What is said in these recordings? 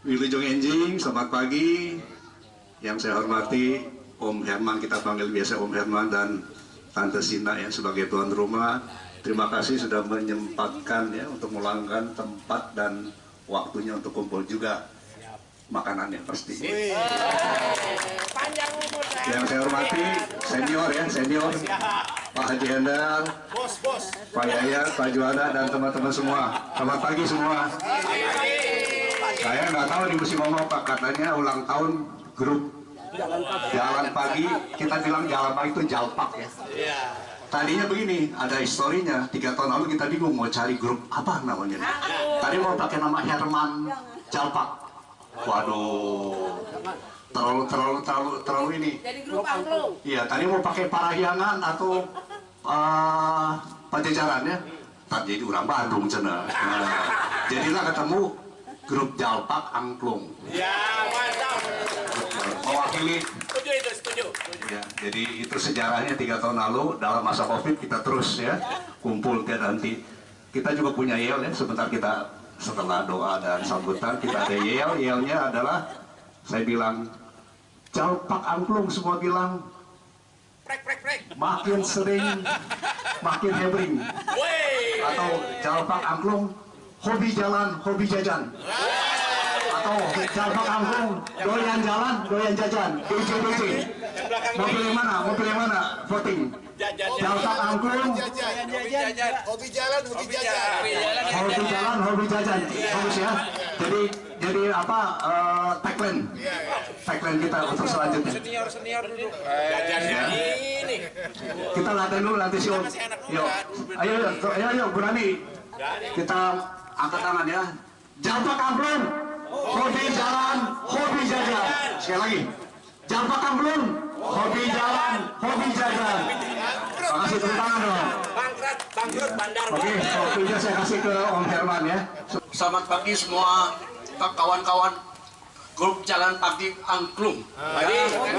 Wilujeng Enjing, selamat pagi. Yang saya hormati Om Herman, kita panggil biasa Om Herman dan Tante Sina yang sebagai tuan rumah. Terima kasih sudah menyempatkan ya untuk meluangkan tempat dan waktunya untuk kumpul juga makanannya pasti. Panjang umur Yang saya hormati senior ya senior Pak Haji Hendal, Pak Yaya, Pak Juanda dan teman-teman semua. Selamat pagi semua. Saya nggak tahu di musim ngomong Pak katanya ulang tahun grup Jalan Pagi. Kita bilang Jalan Pagi itu Jalpak ya. Tadinya begini, ada historinya. Tiga tahun lalu kita bingung mau cari grup apa namanya. Tadi mau pakai nama Herman Jalpak. Waduh, terlalu terlalu terlalu terlalu ini. Iya, tadi mau pakai Parahyangan atau uh, Pajajaran ya. Tak jadi orang Bandung cina. Nah, jadilah ketemu grup Jalpak Angklung. Ya, mantap. Mewakili Setuju itu, setuju. Ya, jadi itu sejarahnya tiga tahun lalu dalam masa covid kita terus ya kumpul tiap nanti kita juga punya yel ya sebentar kita setelah doa dan sambutan kita ada yel yelnya adalah saya bilang jalpak angklung semua bilang Prek, prek, prek. makin sering makin hebring atau jalpak angklung hobi jalan hobi jajan. Atau jalpak angklung doyan jalan doyan jajan. DJ mau pilih mana? Mau pilih mana? Voting. Jalpak angklung Hobi jajan. Hobi jalan, hobi jajan. hobi jalan hobi jajan. bagus ya. Jadi jadi apa eh, tagline? Tagline kita untuk selanjutnya. Senior, senior duduk. Jajan ini. kita latihan dulu nanti om yuk ayo ayo ayo ayo berani kita angkat tangan ya. Jalpak angklung hobi jalan hobi jajan sekali lagi. Jalpak angklung hobi jalan hobi jajan makasih tepuk tangan dong. Bangkrut, bangkrut bandar. Oke, waktunya saya kasih ke Om Herman ya. Selamat pagi semua kawan-kawan grup Jalan Pagi. Angklung. Jadi,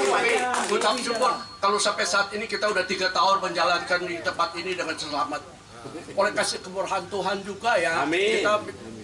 kami ucap syukur kalau sampai saat ini kita udah tiga tahun menjalankan di tempat ini dengan selamat. Oleh kasih kemurahan Tuhan juga ya, Amin. kita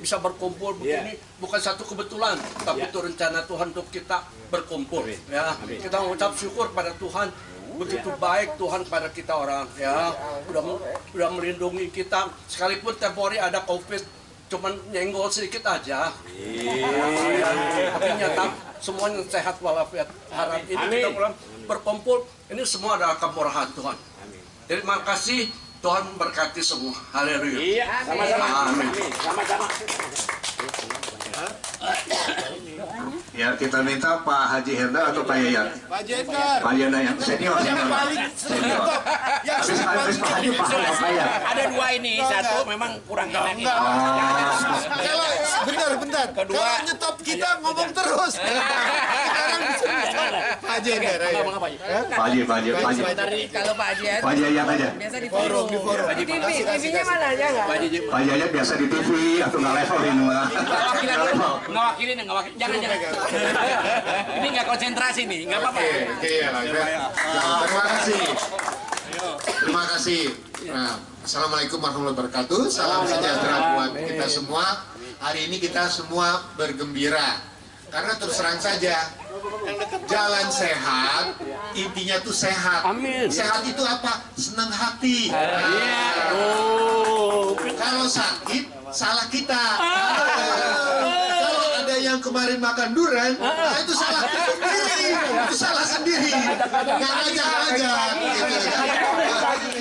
bisa berkumpul begini. Bukan satu kebetulan, tapi itu rencana Tuhan untuk kita berkumpul. Ya, kita mengucap syukur pada Tuhan. Begitu baik Tuhan kepada kita orang ya. Udah udah melindungi kita. Sekalipun temporary ada covid cuman nyenggol sedikit aja. Ya, tapi nyata semuanya sehat walafiat. Harap ini kita pulang berkumpul ini semua adalah kemurahan Tuhan. Terima kasih Tuhan memberkati semua haleluya Iya, sama-sama. Amin. Sama-sama. Ya kita minta Pak Haji Herda atau Pak Yayat Pak Jendar. Pak Yayat yang senior Yang senior paling senior Yang habis habis Pak Haji Pak Pak Yayat Ada dua ini, satu memang kurang enak. Enggak. Ah. Kalau bentar, bentar. Kedua. Kalau nyetop kita ngomong terus. Sekarang nyetop. Pak apa aja? Pak Haji Pak Haji Pak Haji kalau Pak Haji Pak Yayat aja biasa di Forum di forum. Di TV, TV-nya mana aja nggak? Pak Haji. Biasa di TV atau nggak level ini mah nggak level ngawakilin, ngawakilin. Jangan, jangan. Ini nggak konsentrasi nih, nggak apa-apa. Oke, oke ya. lah, ya. Terima kasih. Terima kasih. Nah, Assalamualaikum warahmatullahi wabarakatuh. Salam sejahtera buat kita semua. Hari ini kita semua bergembira. Karena terus terang saja, jalan sehat, intinya tuh sehat. Amin. Sehat itu apa? Senang hati. Iya. Nah, Oh. kalau sakit, salah kita. Makan durian, nah itu salah sendiri. Itu salah sendiri. Nggak ngajak-ngajak. gitu.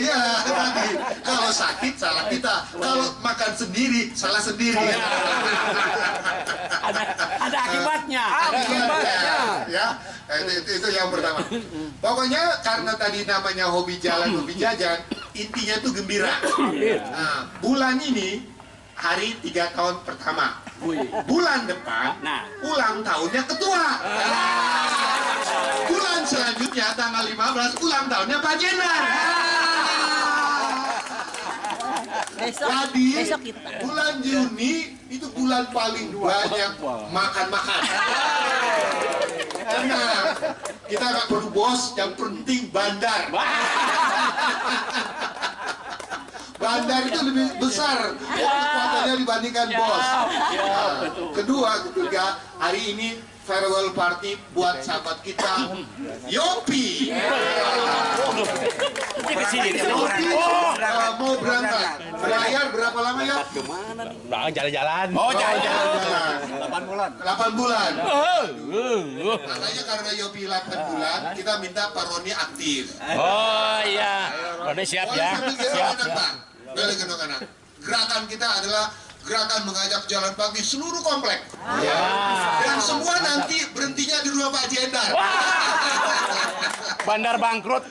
Iya, tadi. Kalau sakit, salah kita. Kalau makan sendiri, salah sendiri. Ada, ada akibatnya. Akibatnya, ya. Itu, itu, itu yang pertama. Pokoknya karena tadi namanya hobi jalan, hobi jajan, intinya tuh gembira. Nah, bulan ini hari tiga tahun pertama. Bulan depan, Nah. ulang tahunnya ketua. Bulan selanjutnya tanggal 15 ulang tahunnya Pak Jenderal. Besok, Jadi besok kita. bulan Juni itu bulan paling banyak makan-makan. Tenang, kita nggak perlu bos, yang penting bandar. Bandar itu lebih besar kekuatannya dibandingkan bos. Nah, kedua, ketiga, hari ini farewell party buat sahabat kita Yopi. Yopi uh, mau berangkat. Bayar berapa lama ya? Nah, jalan-jalan. Oh, jangan. Jalan-jalan. 8 bulan. 8 bulan. Makanya karena Yopi 8 bulan, kita minta Pak Roni aktif. Oh iya. Roni siap ya. Siap. anak. Gerakan kita adalah gerakan mengajak jalan pagi seluruh komplek. Dan semua nanti berhentinya di rumah Pak Jendar. Bandar bangkrut.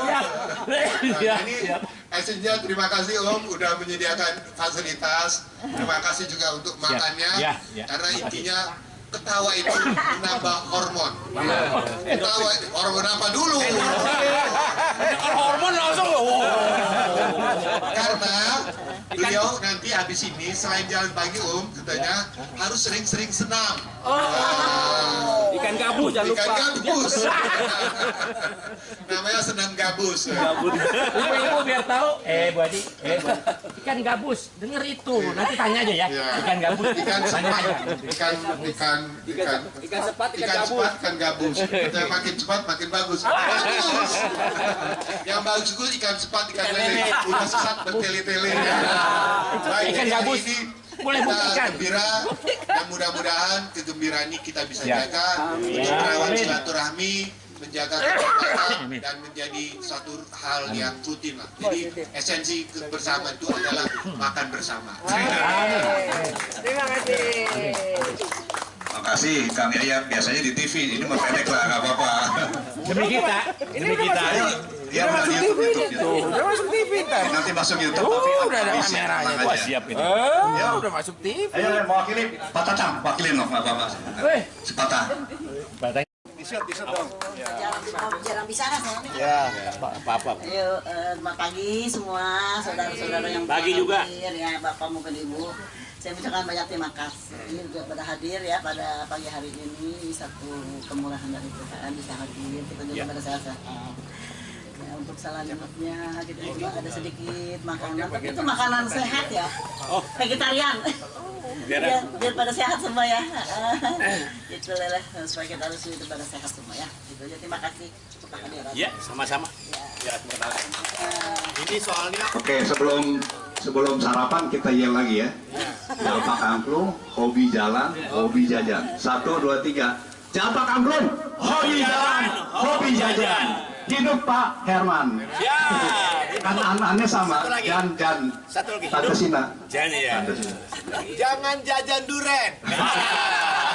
Nah, ini esensial terima kasih Om udah menyediakan fasilitas. Terima kasih juga untuk makannya. ya, ya. Karena intinya ketawa itu menambah hormon. Ketawa hormon apa dulu? Kalau hormon langsung. Oh. Karena beliau nanti habis ini selain jalan pagi Om katanya harus sering-sering senam. Ah, Ikan gabus jangan Ikan lupa. gabus. Namanya senam gabus. Ibu-ibu biar tahu. Eh, Bu Adi. Eh, Bu Adi. Ikan gabus. Dengar itu. Nanti tanya aja ya. Iya. Ikan gabus. Ikan sepat, ikan ikan ikan Ikan sepat, ikan ikan gabus. cepat, ikan gabus. Kita makin cepat makin bagus. Bagus. Yang bagus itu ikan cepat, ikan lele. Udah sesat bertele-tele. Baik, Ikan gabus. ini Boleh kita buktikan. gembira dan mudah-mudahan kegembiraan ini kita bisa Ya. jaga untuk Ya, merawat amin. silaturahmi menjaga keberkatan dan menjadi satu hal yang rutin lah. Jadi esensi bersama itu adalah makan bersama. Terima kasih. Makasih Kang Yaya, biasanya di TV, ini mau pendek lah, nggak apa-apa. Demi kita. Demi kita. Ayo, ya udah YouTube, YouTube, YouTube. Udah masuk TV ntar. Nanti masuk YouTube, Oh, tapi udah ada ya, kameranya. aja. siap ini. Ya. udah masuk TV. Ayo, mewakili Pak Tatang, wakilin dong, nggak apa-apa. Weh. Si Patah. Batang. jarang bicara soalnya. Ya, apa-apa. Ayo, eh, selamat pagi semua saudara-saudara yang Pagi juga. hadir ya, bapak maupun ibu. Saya ucapkan banyak terima kasih juga pada hadir ya pada pagi hari ini satu kemurahan dari Tuhan bisa hadir kita juga pada sehat-sehat. Ya, untuk selanjutnya kita juga ada sedikit makanan, tapi itu makanan sehat ya, vegetarian. biar, biar pada sehat semua ya. itu lah supaya kita harus hidup pada sehat semua ya. Itu aja terima kasih untuk kehadiran. Ya, sama-sama. Ini soalnya Oke, sebelum sebelum sarapan kita yel lagi ya. Jalpak angklung, hobi jalan, hobi jajan. Satu, dua, tiga. Jalpak angklung, hobi jalan, hobi jajan. Hidup Pak Herman. Ya. Kan an-annya sama. Jan, Jan. Satu lagi. Tante Sina. Jangan ya. Tante Sina. jangan jajan duren.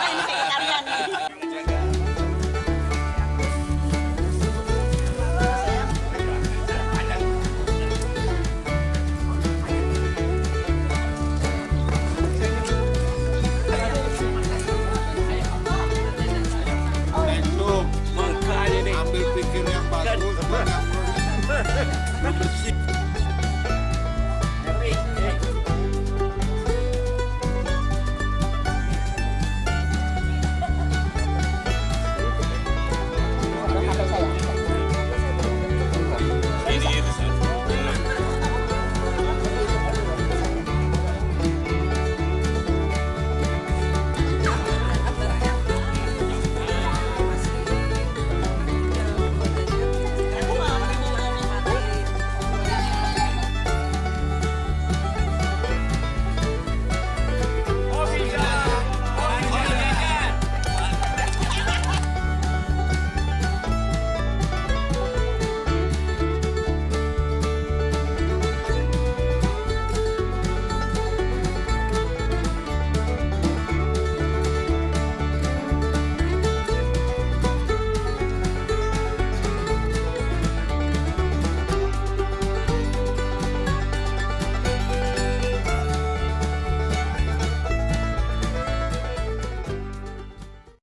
Ini vegetarian